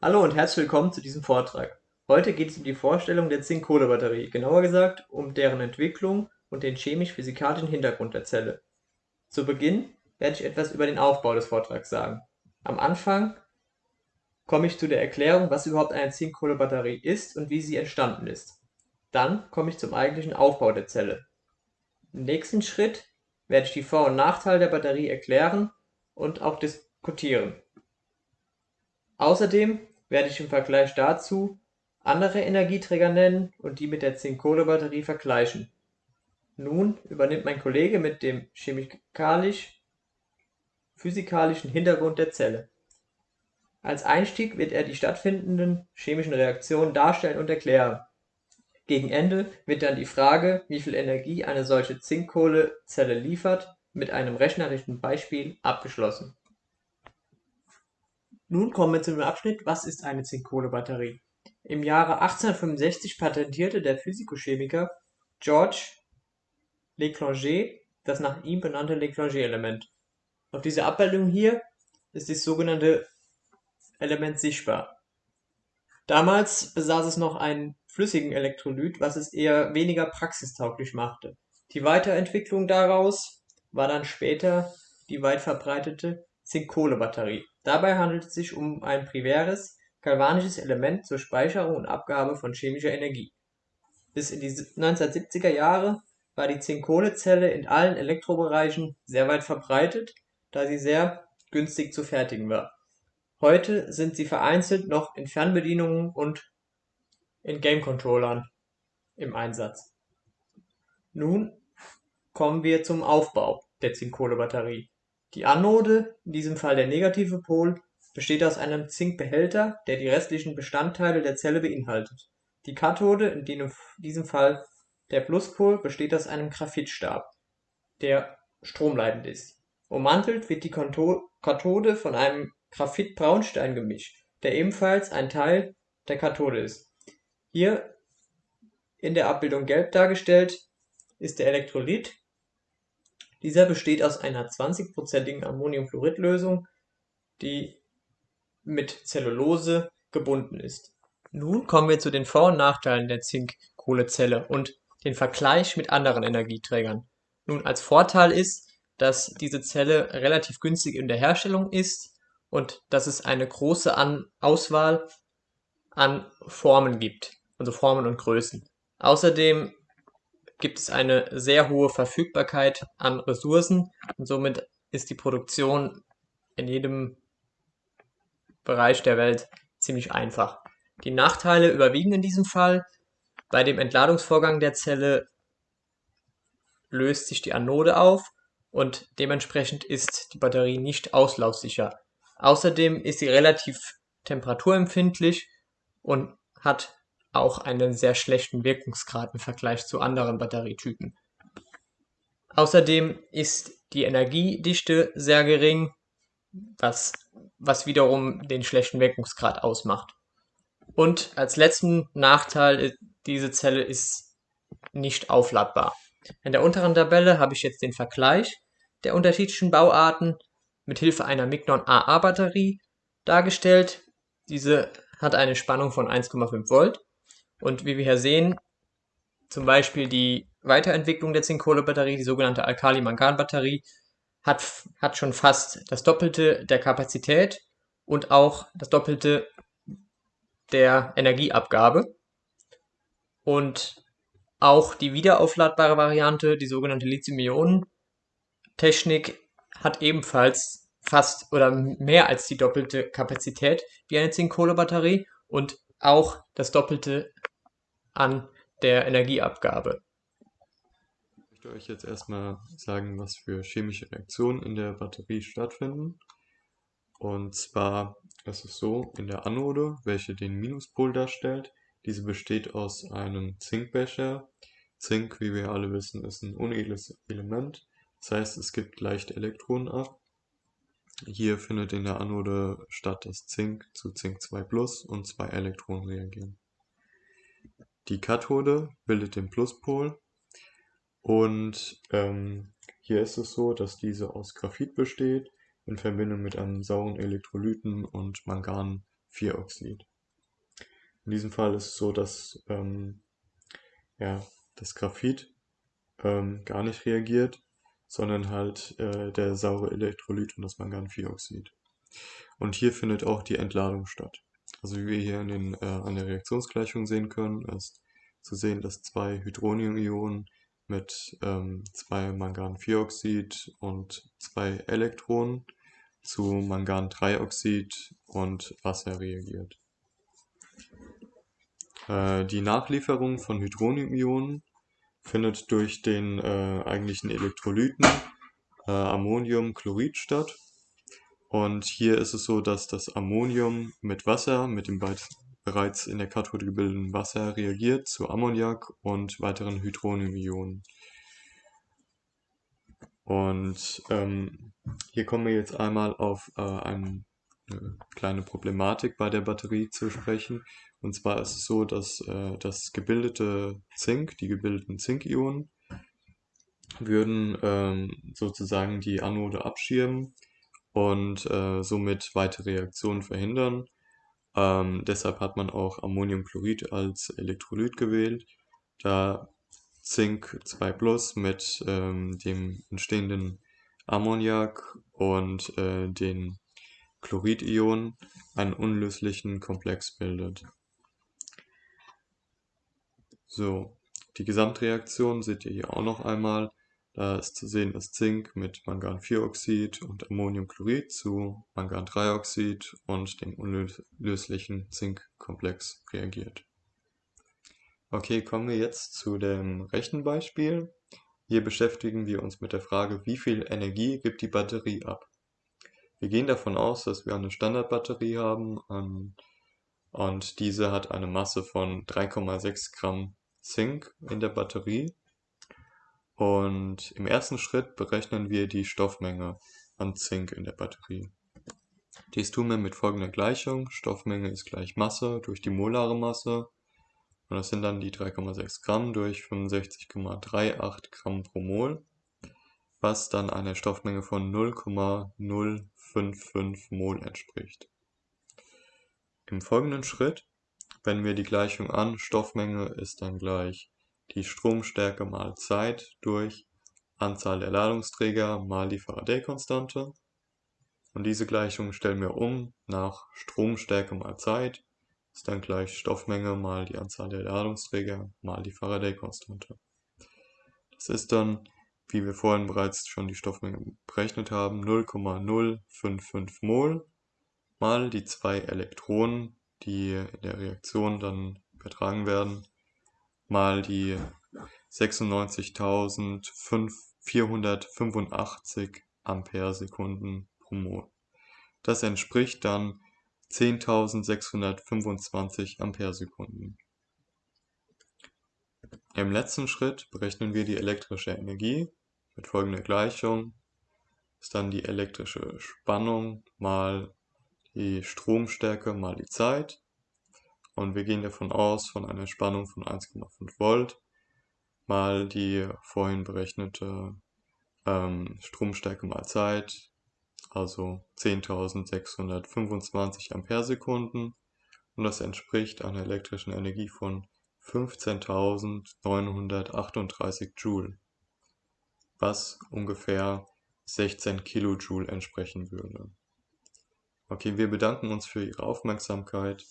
Hallo und herzlich willkommen zu diesem Vortrag. Heute geht es um die Vorstellung der Zink-Kohle-Batterie, genauer gesagt um deren Entwicklung und den chemisch-physikalischen Hintergrund der Zelle. Zu Beginn werde ich etwas über den Aufbau des Vortrags sagen. Am Anfang komme ich zu der Erklärung, was überhaupt eine Zink-Kohle-Batterie ist und wie sie entstanden ist. Dann komme ich zum eigentlichen Aufbau der Zelle. Im nächsten Schritt werde ich die Vor- und Nachteile der Batterie erklären und auch diskutieren. Außerdem werde ich im Vergleich dazu andere Energieträger nennen und die mit der Zink-Kohle-Batterie vergleichen. Nun übernimmt mein Kollege mit dem chemikalisch-physikalischen Hintergrund der Zelle. Als Einstieg wird er die stattfindenden chemischen Reaktionen darstellen und erklären. Gegen Ende wird dann die Frage, wie viel Energie eine solche Zink-Kohle-Zelle liefert, mit einem rechnerischen Beispiel abgeschlossen. Nun kommen wir zu dem Abschnitt Was ist eine Zink-Kohle-Batterie? Im Jahre 1865 patentierte der Physikochemiker George Leclanché das nach ihm benannte Leclanché-Element. Auf dieser Abbildung hier ist das sogenannte Element sichtbar. Damals besaß es noch einen flüssigen Elektrolyt, was es eher weniger praxistauglich machte. Die Weiterentwicklung daraus war dann später die weit verbreitete Zink-Kohle-Batterie. Dabei handelt es sich um ein primäres galvanisches Element zur Speicherung und Abgabe von chemischer Energie. Bis in die 1970er Jahre war die Zink-Kohle-Zelle in allen Elektrobereichen sehr weit verbreitet, da sie sehr günstig zu fertigen war. Heute sind sie vereinzelt noch in Fernbedienungen und in Game-Controllern im Einsatz. Nun kommen wir zum Aufbau der Zink-Kohle-Batterie. Die Anode, in diesem Fall der negative Pol, besteht aus einem Zinkbehälter, der die restlichen Bestandteile der Zelle beinhaltet. Die Kathode, in diesem Fall der Pluspol, besteht aus einem Graphitstab, der stromleitend ist. Ummantelt wird die Kathode von einem Graphit-Braunstein-Gemisch, der ebenfalls ein Teil der Kathode ist. Hier in der Abbildung gelb dargestellt ist der Elektrolyt dieser besteht aus einer 20%igen Ammoniumchlorid-Lösung, die mit Zellulose gebunden ist. Nun kommen wir zu den Vor- und Nachteilen der Zink-Kohle-Zelle und den Vergleich mit anderen Energieträgern. Nun als Vorteil ist, dass diese Zelle relativ günstig in der Herstellung ist und dass es eine große an Auswahl an Formen gibt, also Formen und Größen. Außerdem gibt es eine sehr hohe Verfügbarkeit an Ressourcen und somit ist die Produktion in jedem Bereich der Welt ziemlich einfach. Die Nachteile überwiegen in diesem Fall. Bei dem Entladungsvorgang der Zelle löst sich die Anode auf und dementsprechend ist die Batterie nicht auslaufsicher. Außerdem ist sie relativ temperaturempfindlich und hat auch einen sehr schlechten Wirkungsgrad im Vergleich zu anderen Batterietypen. Außerdem ist die Energiedichte sehr gering, was, was wiederum den schlechten Wirkungsgrad ausmacht. Und als letzten Nachteil, diese Zelle ist nicht aufladbar. In der unteren Tabelle habe ich jetzt den Vergleich der unterschiedlichen Bauarten mit Hilfe einer Mignon AA Batterie dargestellt. Diese hat eine Spannung von 1,5 Volt und wie wir hier sehen, zum Beispiel die Weiterentwicklung der Zinkkohlebatterie, die sogenannte Alkali-Mangan-Batterie, hat, hat schon fast das Doppelte der Kapazität und auch das Doppelte der Energieabgabe. Und auch die wiederaufladbare Variante, die sogenannte Lithium-Ionen-Technik, hat ebenfalls fast oder mehr als die doppelte Kapazität wie eine Zinkkohlebatterie und auch das Doppelte an der Energieabgabe. Ich möchte euch jetzt erstmal sagen, was für chemische Reaktionen in der Batterie stattfinden. Und zwar ist es so, in der Anode, welche den Minuspol darstellt, diese besteht aus einem Zinkbecher. Zink, wie wir alle wissen, ist ein unedles Element. Das heißt, es gibt leichte Elektronen ab. Hier findet in der Anode statt, dass Zink zu Zink 2 Plus und zwei Elektronen reagieren. Die Kathode bildet den Pluspol und ähm, hier ist es so, dass diese aus Graphit besteht in Verbindung mit einem sauren Elektrolyten und Mangan 4-Oxid. In diesem Fall ist es so, dass ähm, ja, das Graphit ähm, gar nicht reagiert, sondern halt äh, der saure Elektrolyt und das Mangan-4-Oxid. Und hier findet auch die Entladung statt. Also wie wir hier den, äh, an der Reaktionsgleichung sehen können, ist zu sehen, dass zwei Hydronium-Ionen mit ähm, zwei Mangan-4-Oxid und zwei Elektronen zu Mangan-3-Oxid und Wasser reagiert. Äh, die Nachlieferung von Hydronium-Ionen findet durch den äh, eigentlichen Elektrolyten äh, Ammoniumchlorid statt. Und hier ist es so, dass das Ammonium mit Wasser, mit dem bereits in der Kathode gebildeten Wasser reagiert zu Ammoniak und weiteren Hydronium-Ionen. Und ähm, hier kommen wir jetzt einmal auf äh, eine kleine Problematik bei der Batterie zu sprechen. Und zwar ist es so, dass äh, das gebildete Zink, die gebildeten Zinkionen, würden ähm, sozusagen die Anode abschirmen und äh, somit weitere Reaktionen verhindern. Ähm, deshalb hat man auch Ammoniumchlorid als Elektrolyt gewählt, da Zink 2 Plus mit ähm, dem entstehenden Ammoniak und äh, den Chloridionen einen unlöslichen Komplex bildet. So, die Gesamtreaktion seht ihr hier auch noch einmal. Da ist zu sehen, dass Zink mit Mangan-4-Oxid und Ammoniumchlorid zu Mangan-3-Oxid und dem unlöslichen Zinkkomplex reagiert. Okay, kommen wir jetzt zu dem Rechenbeispiel. Hier beschäftigen wir uns mit der Frage, wie viel Energie gibt die Batterie ab. Wir gehen davon aus, dass wir eine Standardbatterie haben ähm, und diese hat eine Masse von 3,6 Gramm Zink in der Batterie und im ersten Schritt berechnen wir die Stoffmenge an Zink in der Batterie. Dies tun wir mit folgender Gleichung. Stoffmenge ist gleich Masse durch die molare Masse. Und das sind dann die 3,6 Gramm durch 65,38 Gramm pro Mol, was dann einer Stoffmenge von 0,055 Mol entspricht. Im folgenden Schritt wenden wir die Gleichung an. Stoffmenge ist dann gleich die Stromstärke mal Zeit durch Anzahl der Ladungsträger mal die Faraday-Konstante. Und diese Gleichung stellen wir um nach Stromstärke mal Zeit, ist dann gleich Stoffmenge mal die Anzahl der Ladungsträger mal die Faraday-Konstante. Das ist dann, wie wir vorhin bereits schon die Stoffmenge berechnet haben, 0,055 Mol mal die zwei Elektronen, die in der Reaktion dann übertragen werden, mal die 96.485 Ampere-Sekunden pro Mol. Das entspricht dann 10.625 Ampere-Sekunden. Im letzten Schritt berechnen wir die elektrische Energie mit folgender Gleichung. Ist dann die elektrische Spannung mal die Stromstärke mal die Zeit und wir gehen davon aus, von einer Spannung von 1,5 Volt mal die vorhin berechnete ähm, Stromstärke mal Zeit, also 10.625 Amperesekunden und das entspricht einer elektrischen Energie von 15.938 Joule, was ungefähr 16 Kilojoule entsprechen würde. Okay, wir bedanken uns für Ihre Aufmerksamkeit.